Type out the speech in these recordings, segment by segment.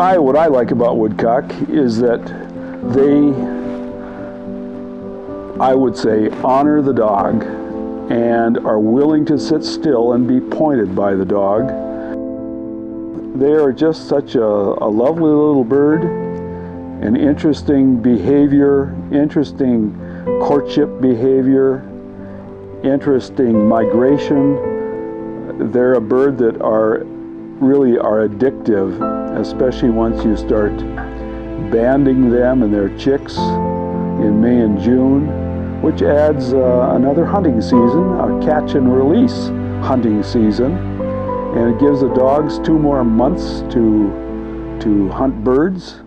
I, what I like about woodcock is that they, I would say, honor the dog and are willing to sit still and be pointed by the dog. They are just such a, a lovely little bird, an interesting behavior, interesting courtship behavior, interesting migration. They're a bird that are really are addictive, especially once you start banding them and their chicks in May and June, which adds uh, another hunting season, a catch and release hunting season. And it gives the dogs two more months to, to hunt birds.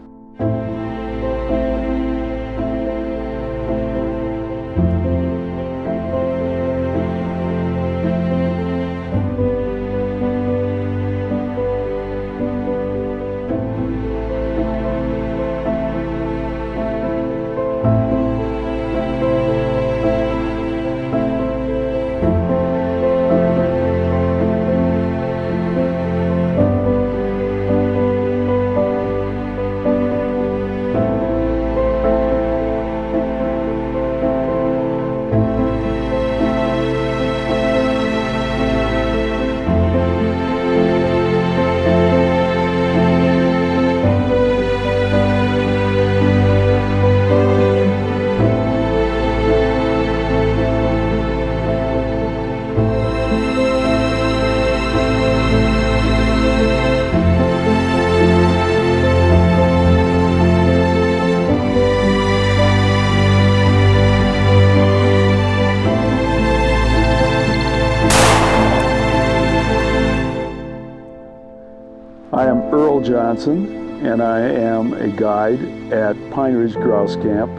I am Earl Johnson and I am a guide at Pine Ridge Grouse Camp,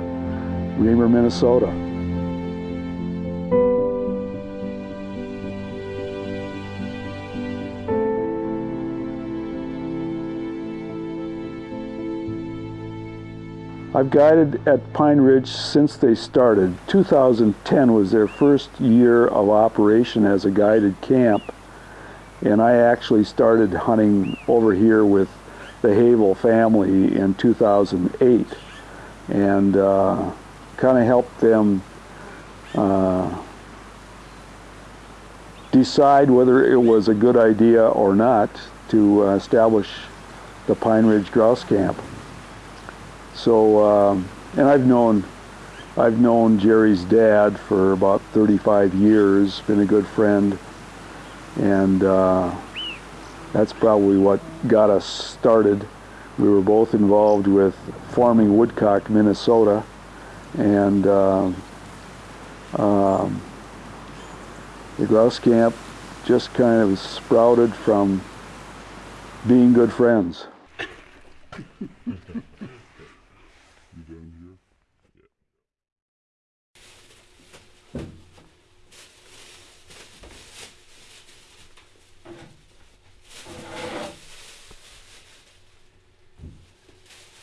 Remer, Minnesota. I've guided at Pine Ridge since they started. 2010 was their first year of operation as a guided camp and I actually started hunting over here with the Havel family in 2008 and uh, kind of helped them uh, decide whether it was a good idea or not to uh, establish the Pine Ridge Grouse Camp. So, um, and I've known I've known Jerry's dad for about 35 years, been a good friend, and uh, that's probably what got us started. We were both involved with farming woodcock, Minnesota, and uh, um, the grouse camp just kind of sprouted from being good friends.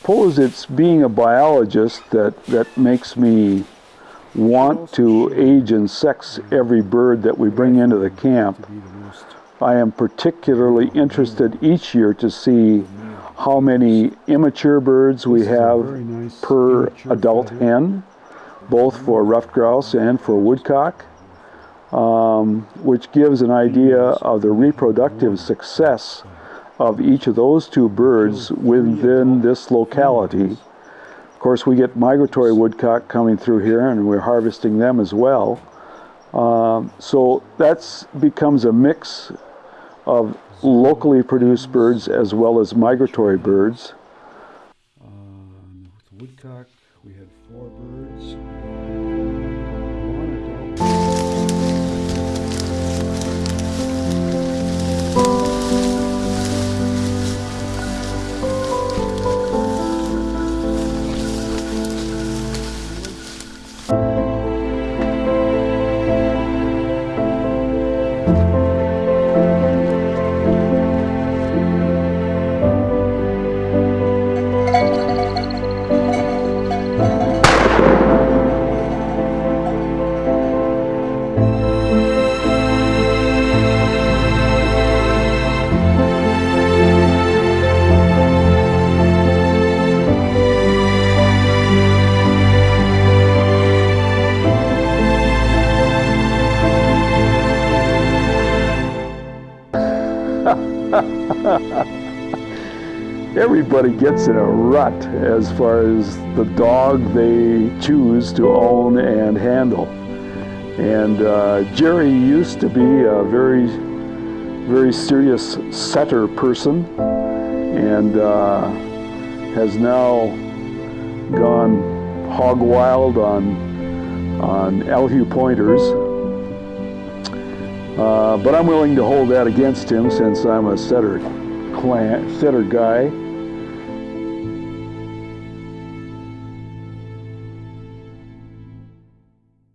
suppose it's being a biologist that, that makes me want to age and sex every bird that we bring into the camp. I am particularly interested each year to see how many immature birds we have per adult hen, both for ruffed grouse and for woodcock, um, which gives an idea of the reproductive success of each of those two birds within this locality. Of course, we get migratory woodcock coming through here and we're harvesting them as well. Um, so that becomes a mix of locally produced birds as well as migratory birds. Um, woodcock, we had four birds. Everybody gets in a rut as far as the dog they choose to own and handle. And uh, Jerry used to be a very, very serious setter person and uh, has now gone hog wild on, on Elhew pointers. Uh, but I'm willing to hold that against him since I'm a setter, clan, setter guy.